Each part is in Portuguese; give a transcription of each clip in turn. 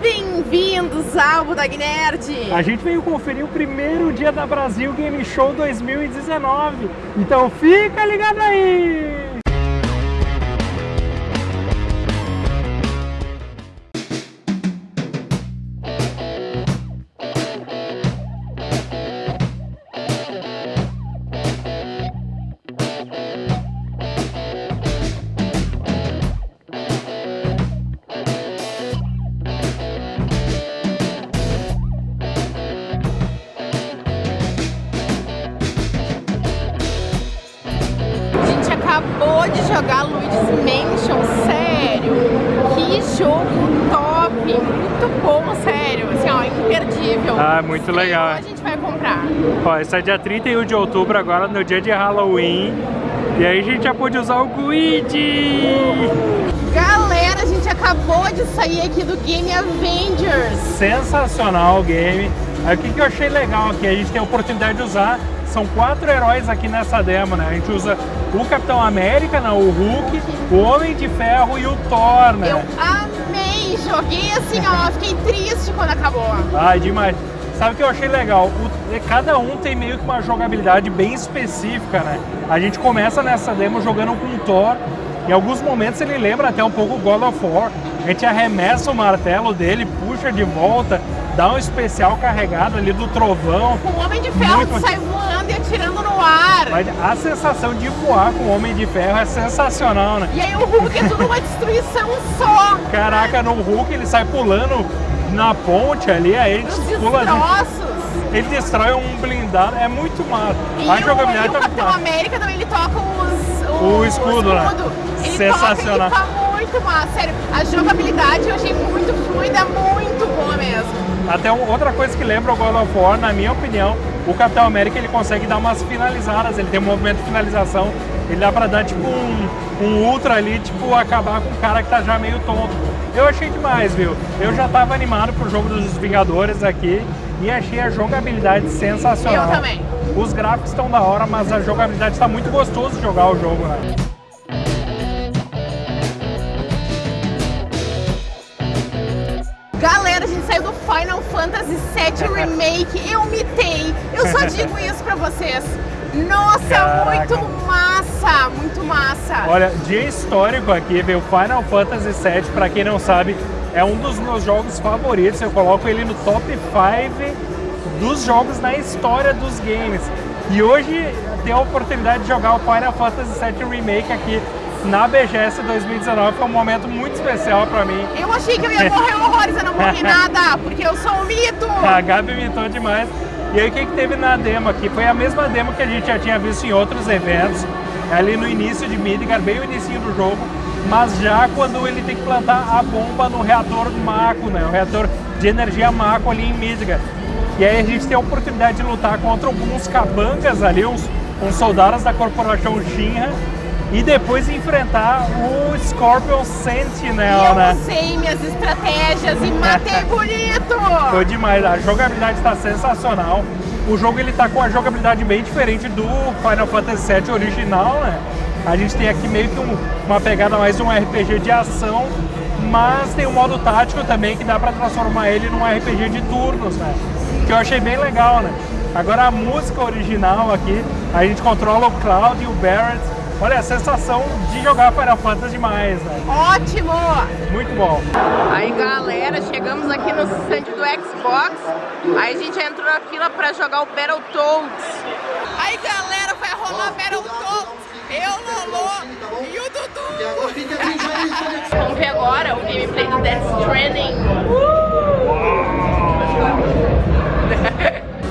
Bem-vindos ao Budog Nerd! A gente veio conferir o primeiro dia da Brasil Game Show 2019, então fica ligado aí! Jogar Luigi's Mansion, sério, que jogo top, muito bom, sério, assim, ó, imperdível. Ah, muito legal. a gente vai comprar. Ó, esse é dia 31 de outubro, agora no dia de Halloween, e aí a gente já pôde usar o Guide. Galera, a gente acabou de sair aqui do Game Avengers. Sensacional o game. Aí o que, que eu achei legal aqui, a gente tem a oportunidade de usar são quatro heróis aqui nessa demo, né? A gente usa o Capitão América, né? o Hulk, o Homem de Ferro e o Thor, né? Eu amei! Joguei assim, ó, fiquei triste quando acabou. Ai, demais. Sabe o que eu achei legal? O, cada um tem meio que uma jogabilidade bem específica, né? A gente começa nessa demo jogando com o Thor, em alguns momentos ele lembra até um pouco o God of War. A gente arremessa o martelo dele, puxa de volta, dá um especial carregado ali do trovão. O Homem de Ferro Muito... sai voando atirando no ar. Mas a sensação de voar com o Homem de Ferro é sensacional, né? E aí o Hulk é tudo uma destruição só. Caraca, no Hulk ele sai pulando na ponte ali, aí ele Os pula... Destroços. Ele destrói um blindado, é muito massa. E a jogabilidade o, tá o Capitão América também ele toca os, o, o escudo, né? Ele Sensacional. Toca, ele tá muito massa, sério. A jogabilidade eu achei muito fluida, muito boa mesmo. Até outra coisa que lembra o God of War, na minha opinião, o Capitão América ele consegue dar umas finalizadas, ele tem um movimento de finalização, ele dá pra dar tipo um, um ultra ali, tipo acabar com um cara que tá já meio tonto. Eu achei demais, viu? Eu já tava animado pro jogo dos Vingadores aqui e achei a jogabilidade sensacional. Eu também. Os gráficos estão da hora, mas a jogabilidade está muito gostoso de jogar o jogo, né? VII Remake. Eu mitei. Eu só digo isso pra vocês. Nossa, Caraca. muito massa, muito massa. Olha, dia histórico aqui, veio Final Fantasy VII, pra quem não sabe, é um dos meus jogos favoritos. Eu coloco ele no top 5 dos jogos na história dos games. E hoje ter a oportunidade de jogar o Final Fantasy VII Remake aqui na BGS 2019 foi um momento muito especial pra mim. Eu achei que eu ia morrer eu não morri nada, porque eu sou um mito! A Gabi mitou demais. E aí o que, que teve na demo aqui? Foi a mesma demo que a gente já tinha visto em outros eventos, ali no início de Midgar, bem o início do jogo, mas já quando ele tem que plantar a bomba no reator Mako, né? O reator de energia Mako ali em Midgar. E aí a gente tem a oportunidade de lutar contra alguns cabangas ali, uns, uns soldados da corporação Shinra, e depois enfrentar o Scorpion Sentinel, e eu né? usei minhas estratégias e matei bonito! Foi demais, a jogabilidade está sensacional. O jogo ele tá com a jogabilidade bem diferente do Final Fantasy VII original, né? A gente tem aqui meio que um, uma pegada mais de um RPG de ação, mas tem um modo tático também que dá para transformar ele num RPG de turnos, né? Que eu achei bem legal, né? Agora a música original aqui, a gente controla o Cloud e o Barrett. Olha, a sensação de jogar Final Fantasy demais, né? Ótimo! Muito bom. Aí, galera, chegamos aqui no stand do Xbox. Aí a gente entrou na fila pra jogar o Battletoads. Aí, galera, vai rolar Battletoads. Eu, Lolo e o Dudu. Vamos ver agora o gameplay do Death Stranding.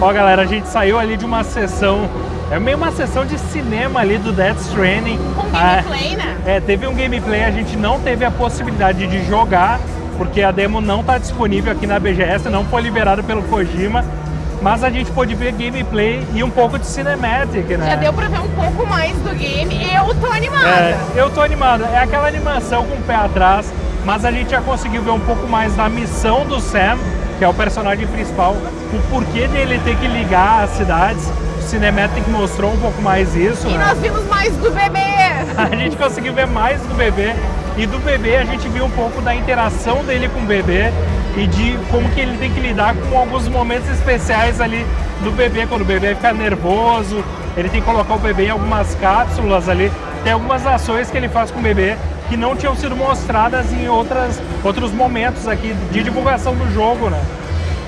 Ó, galera, a gente saiu ali de uma sessão é meio uma sessão de cinema ali do Death Stranding. Um gameplay, ah, né? É, teve um gameplay, a gente não teve a possibilidade de jogar, porque a demo não está disponível aqui na BGS, não foi liberada pelo Kojima. Mas a gente pôde ver gameplay e um pouco de cinematic, né? Já deu pra ver um pouco mais do game eu tô animada. É, eu tô animada. É aquela animação com o pé atrás, mas a gente já conseguiu ver um pouco mais da missão do Sam, que é o personagem principal, o porquê dele ter que ligar as cidades Cinematic mostrou um pouco mais isso. E né? nós vimos mais do bebê! a gente conseguiu ver mais do bebê. E do bebê a gente viu um pouco da interação dele com o bebê e de como que ele tem que lidar com alguns momentos especiais ali do bebê, quando o bebê fica nervoso, ele tem que colocar o bebê em algumas cápsulas ali, tem algumas ações que ele faz com o bebê que não tinham sido mostradas em outras, outros momentos aqui de divulgação do jogo, né?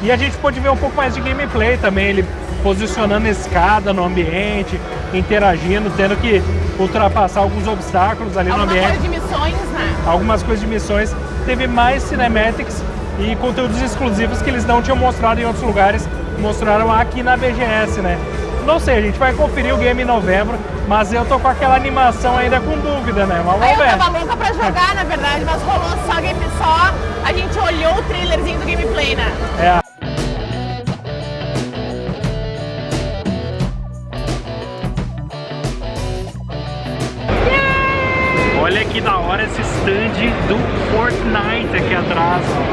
E a gente pode ver um pouco mais de gameplay também, ele posicionando escada no ambiente, interagindo, tendo que ultrapassar alguns obstáculos ali Alguma no ambiente. coisa de missões, né? Algumas coisas de missões. Teve mais cinematics e conteúdos exclusivos que eles não tinham mostrado em outros lugares, mostraram aqui na BGS, né? Não sei, a gente vai conferir o game em novembro, mas eu tô com aquela animação ainda com dúvida, né? Mas vamos eu ver. tava louca pra jogar, na verdade, mas rolou só game só. A gente olhou o trailerzinho do gameplay, né? É. aqui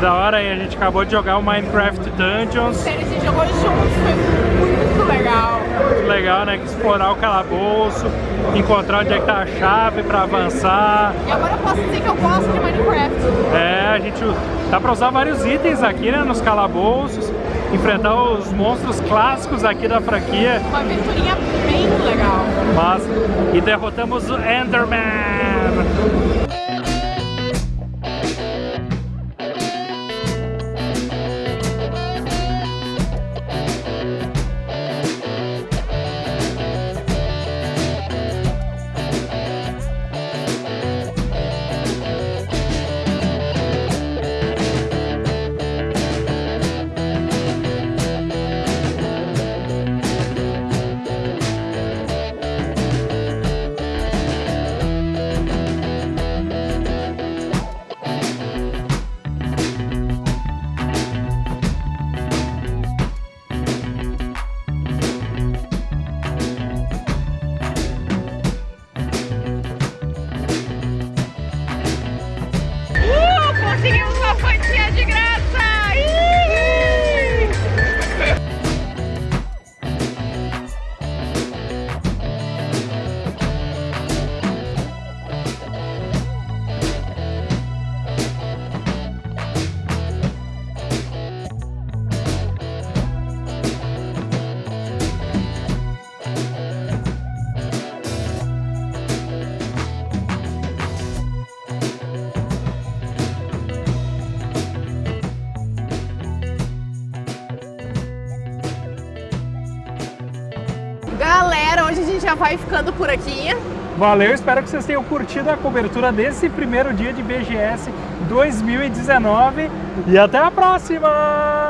Da hora, e a gente acabou de jogar o Minecraft Dungeons. Sério, a gente jogou juntos, foi muito legal. Muito legal, né? Explorar o calabouço, encontrar onde é que tá a chave pra avançar. E agora eu posso dizer que eu gosto de Minecraft. É, a gente dá pra usar vários itens aqui, né? Nos calabouços, enfrentar os monstros clássicos aqui da franquia. Uma aventurinha bem legal. Mas, e derrotamos o Enderman! Hoje a gente já vai ficando por aqui. Valeu, espero que vocês tenham curtido a cobertura desse primeiro dia de BGS 2019 e até a próxima!